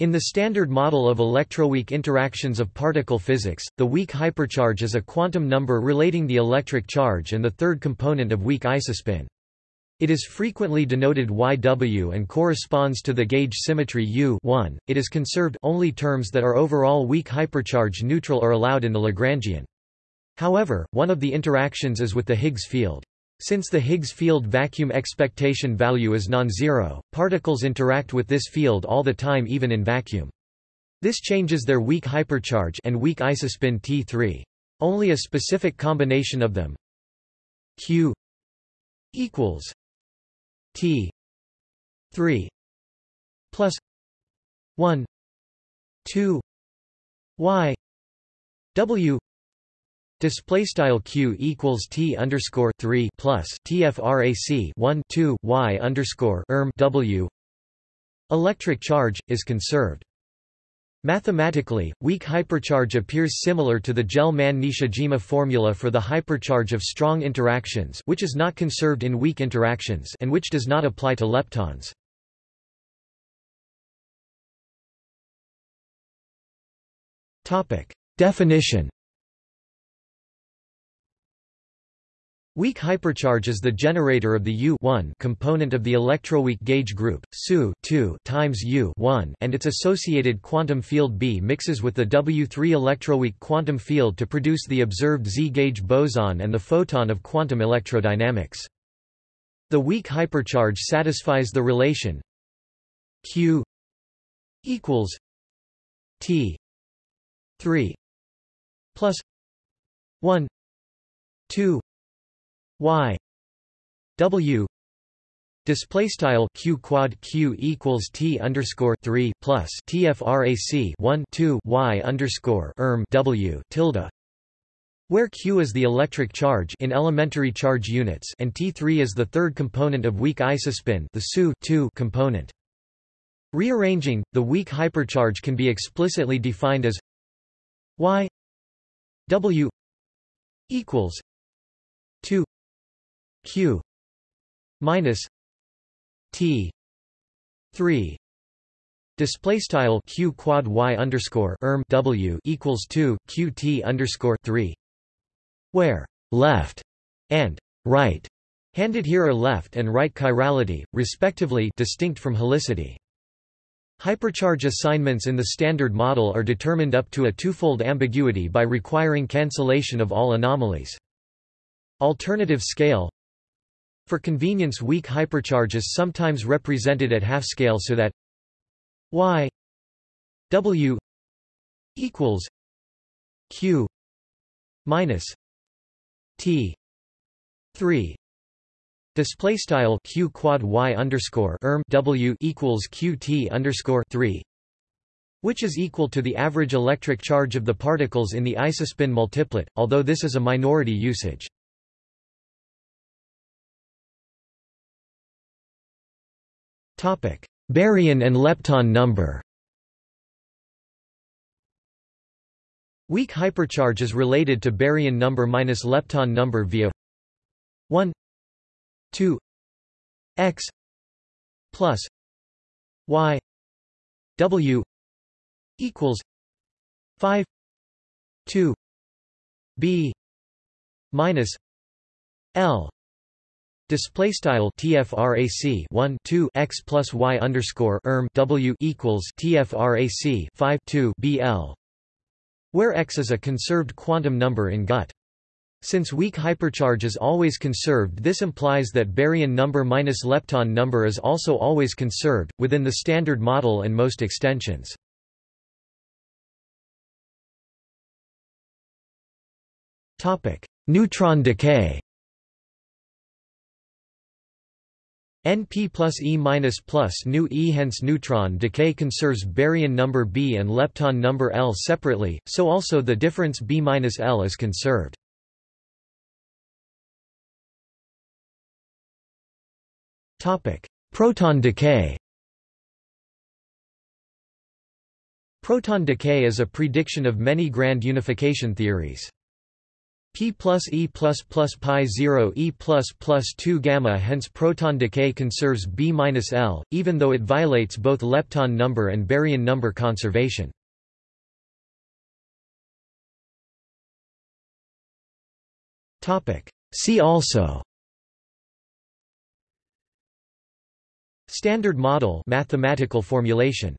In the standard model of electroweak interactions of particle physics, the weak hypercharge is a quantum number relating the electric charge and the third component of weak isospin. It is frequently denoted YW and corresponds to the gauge symmetry U -1. It is conserved only terms that are overall weak hypercharge neutral are allowed in the Lagrangian. However, one of the interactions is with the Higgs field. Since the Higgs field vacuum expectation value is non-zero, particles interact with this field all the time even in vacuum. This changes their weak hypercharge and weak isospin T3. Only a specific combination of them Q equals T 3 plus 1 2 Y W Display style q equals t underscore three plus tfrac one two y underscore erm w. Electric charge is conserved. Mathematically, weak hypercharge appears similar to the Gell-Mann-Nishijima formula for the hypercharge of strong interactions which is not conserved in weak interactions and which does not apply to leptons. Topic: Definition Weak hypercharge is the generator of the U component of the electroweak gauge group, SU times U and its associated quantum field B mixes with the W3 electroweak quantum field to produce the observed Z-gauge boson and the photon of quantum electrodynamics. The weak hypercharge satisfies the relation Q equals T 3 plus 1 2 y w display style q quad q equals t underscore 3 plus tfrac 1 2 y underscore erm w tilde where q is the electric charge in elementary charge units and T3 is the third component of weak isospin the SU component. Rearranging, the weak hypercharge can be explicitly defined as y w equals 2 q. Minus t. 3 display style q quad y underscore erm w equals 2 qt underscore 3 where left and right. Handed here are left and right chirality respectively distinct from helicity. Hypercharge assignments in the Standard Model are determined up to a twofold ambiguity by requiring cancellation of all anomalies. Alternative scale for convenience weak hypercharge is sometimes represented at half scale so that y w equals q minus t 3 display style q quad y underscore erm w equals qt underscore 3 which is equal to the average electric charge of the particles in the isospin multiplet although this is a minority usage Baryon and lepton number. Weak hypercharge is related to baryon number minus lepton number via 1 2 x plus y w equals 5 2 b minus l Display style tfrac 1 2 x plus y underscore erm w equals tfrac 5 2 bl, where x is a conserved quantum number in GUT. Since weak hypercharge is always conserved, this implies that baryon number minus lepton number is also always conserved within the standard model and most extensions. Neutron decay. NP plus E minus plus nu E hence neutron decay conserves baryon number B and lepton number L separately, so also the difference B minus L is conserved. Proton decay. Proton decay is a prediction of many grand unification theories. P plus e plus plus pi 0 e plus plus 2 gamma hence proton decay conserves b minus l, even though it violates both lepton number and baryon number conservation. See also Standard model mathematical formulation